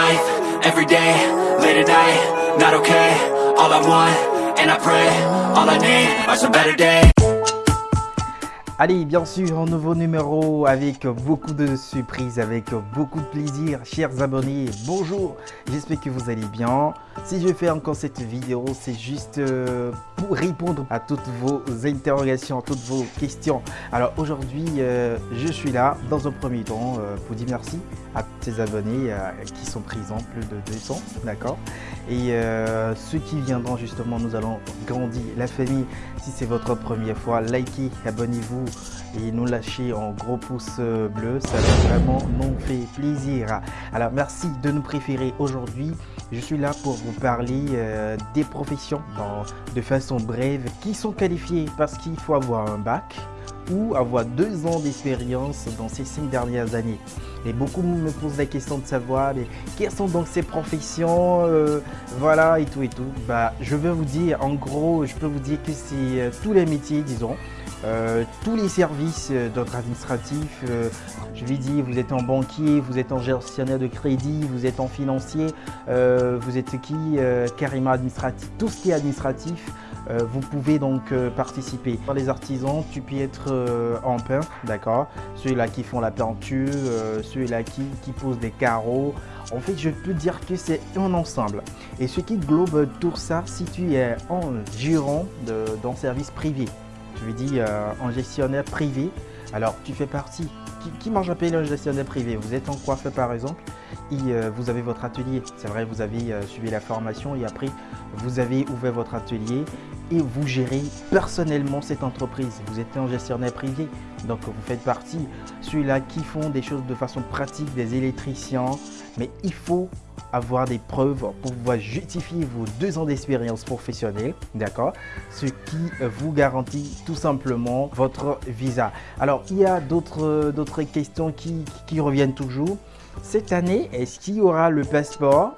life, every day, late at night, not okay All I want, and I pray, all I need are some better days Allez, bien sûr, un nouveau numéro avec beaucoup de surprises, avec beaucoup de plaisir. Chers abonnés, bonjour, j'espère que vous allez bien. Si je fais encore cette vidéo, c'est juste euh, pour répondre à toutes vos interrogations, toutes vos questions. Alors aujourd'hui, euh, je suis là dans un premier temps euh, pour dire merci à tous ces abonnés qui sont présents, plus de 200, d'accord? Et ceux qui viendront justement, nous allons grandir la famille. Si c'est votre première fois, likez, abonnez-vous et nous lâcher en gros pouce bleu, ça va vraiment nous fait plaisir. Alors merci de nous préférer aujourd'hui. Je suis là pour vous parler euh, des professions de façon brève qui sont qualifiées parce qu'il faut avoir un bac ou avoir deux ans d'expérience dans ces cinq dernières années. Et beaucoup me posent la question de savoir mais quelles sont donc ces professions, euh, voilà et tout et tout. Bah, je vais vous dire, en gros, je peux vous dire que c'est euh, tous les métiers, disons, euh, tous les services euh, d'ordre administratif, euh, je lui dis vous êtes en banquier, vous êtes en gestionnaire de crédit, vous êtes en financier, vous êtes qui carrément administratif, tout ce qui est administratif, vous pouvez donc participer. Dans les artisans, tu peux être en peintre, d'accord Ceux-là qui font la peinture, ceux-là qui, qui posent des carreaux. En fait, je peux dire que c'est un ensemble. Et ce qui globe tout ça, si tu es en gérant dans service privé, je lui dis en gestionnaire privé. Alors, tu fais partie. Qui, mange à payer le gestionnaire privé? Vous êtes en coiffeur par exemple et euh, vous avez votre atelier. C'est vrai, vous avez euh, suivi la formation et après, vous avez ouvert votre atelier et vous gérez personnellement cette entreprise. Vous êtes un gestionnaire privé, donc vous faites partie. Ceux-là qui font des choses de façon pratique, des électriciens, mais il faut avoir des preuves pour pouvoir justifier vos deux ans d'expérience professionnelle, d'accord Ce qui vous garantit tout simplement votre visa. Alors, il y a d'autres questions qui, reviennent toujours. Cette année, est-ce qu'il y aura le passeport?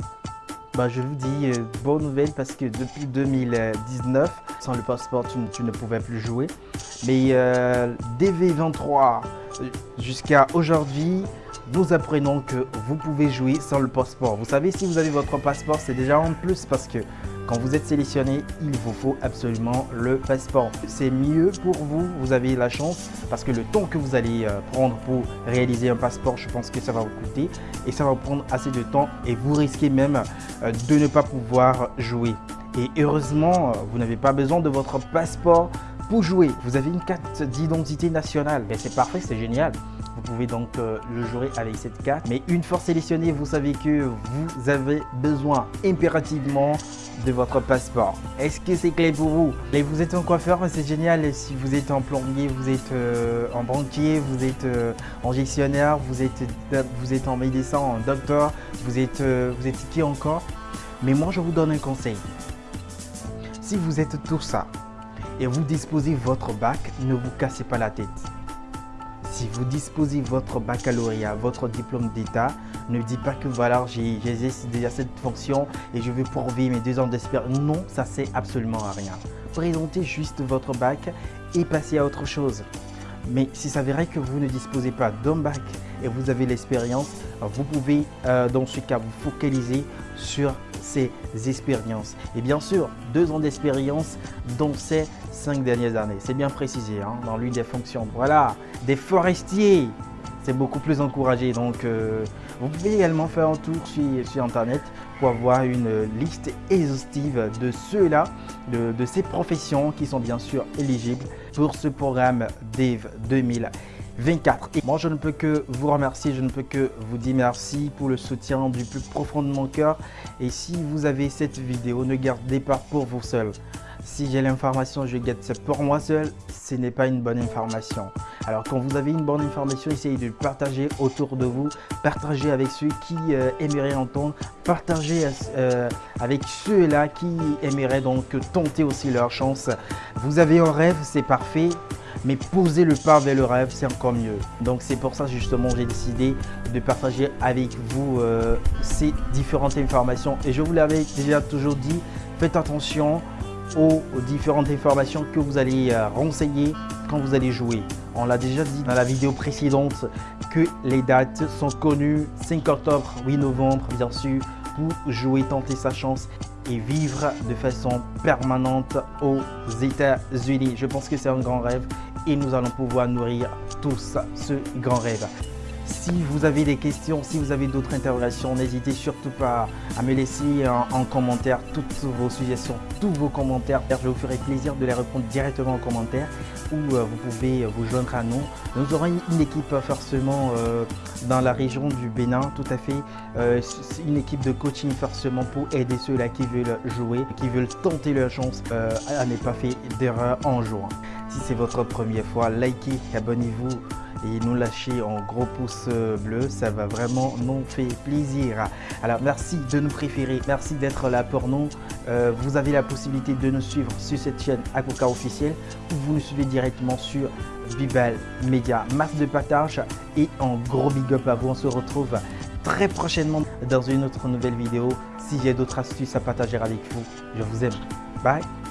Bah, je vous dis euh, bonne nouvelle parce que depuis 2019, sans le passeport, tu, ne pouvais plus jouer. Mais euh, DV23 euh, jusqu'à aujourd'hui, nous apprenons que vous pouvez jouer sans le passeport. Vous savez, si vous avez votre passeport, c'est déjà en plus parce que quand vous êtes sélectionné, il vous faut absolument le passeport. C'est mieux pour vous, vous avez la chance parce que le temps que vous allez euh, prendre pour réaliser un passeport, je pense que ça va vous coûter et ça va vous prendre assez de temps et vous risquez même euh, de ne pas pouvoir jouer. Et heureusement, euh, vous n'avez pas besoin de votre passeport pour jouer. Vous avez une carte d'identité nationale. Mais c'est parfait, c'est génial. Vous pouvez donc euh, le jouer avec cette carte. Mais une fois sélectionné, vous savez que vous avez besoin impérativement de votre passeport. Est-ce que c'est clé pour vous? Et vous êtes un coiffeur, c'est génial. Si vous êtes en plombier, vous êtes euh, en banquier, vous êtes euh, en gestionnaire, vous êtes, vous êtes en médecin, en docteur, vous êtes, vous êtes qui encore? Mais moi, je vous donne un conseil. Si vous êtes tout ça et vous disposez votre bac, ne vous cassez pas la tête. Si vous disposez votre baccalauréat, votre diplôme d'état, ne dites pas que voilà, j'ai déjà cette fonction et je veux pourvivre mes deux ans d'expérience. Non, ça sert absolument à rien. Présentez juste votre bac et passez à autre chose. Mais si ça verrait que vous ne disposez pas d'un bac et vous avez l'expérience, vous pouvez euh, dans ce cas vous focaliser sur ces expériences. Et bien sûr, deux ans d'expérience dans ces cinq dernières années. C'est bien précisé hein, dans l'une des fonctions. Voilà, des forestiers, c'est beaucoup plus encouragé. Donc, euh, vous pouvez également faire un tour sur, Internet pour avoir une liste exhaustive de ceux-là, de, ces professions qui sont bien sûr éligibles pour ce programme DEV 2000. 24. Et moi, je ne peux que vous remercier, je ne peux que vous dire merci pour le soutien du plus profond de mon cœur. Et si vous avez cette vidéo, ne gardez pas pour vous seul. Si j'ai l'information, je garde ça pour moi seul, ce n'est pas une bonne information. Alors quand vous avez une bonne information, essayez de partager autour de vous, partagez avec ceux qui euh, aimeraient entendre, partagez euh, avec ceux-là qui aimeraient donc tenter aussi leur chance. Vous avez un rêve, c'est parfait, mais poser le pas vers le rêve, c'est encore mieux. Donc c'est pour ça justement j'ai décidé de partager avec vous euh, ces différentes informations. Et je vous l'avais déjà toujours dit, faites attention aux, différentes informations que vous allez renseigner quand vous allez jouer. On l'a déjà dit dans la vidéo précédente que les dates sont connues. 5 octobre, 8 novembre, bien sûr, pour jouer, tenter sa chance et vivre de façon permanente aux États-Unis. Je pense que c'est un grand rêve et nous allons pouvoir nourrir tous ce grand rêve. Si vous avez des questions, si vous avez d'autres interrogations, n'hésitez surtout pas à me laisser en, commentaire toutes vos suggestions, tous vos commentaires. Je vous ferai plaisir de les répondre directement en commentaire ou euh, vous pouvez vous joindre à nous. Nous aurons une équipe forcément euh, dans la région du Bénin, tout à fait. Euh, une équipe de coaching forcément pour aider ceux-là qui veulent jouer, qui veulent tenter leur chance à ne pas faire d'erreur en jouant. Si c'est votre première fois, likez, abonnez-vous et nous lâcher en gros pouce bleu, ça va vraiment nous faire plaisir. Alors merci de nous préférer, merci d'être là pour nous. Euh, vous avez la possibilité de nous suivre sur cette chaîne Akoka officielle ou vous nous suivez directement sur Bibel Media. Masse de partage et en gros big up à vous. On se retrouve très prochainement dans une autre nouvelle vidéo. Si j'ai d'autres astuces à partager avec vous, je vous aime. Bye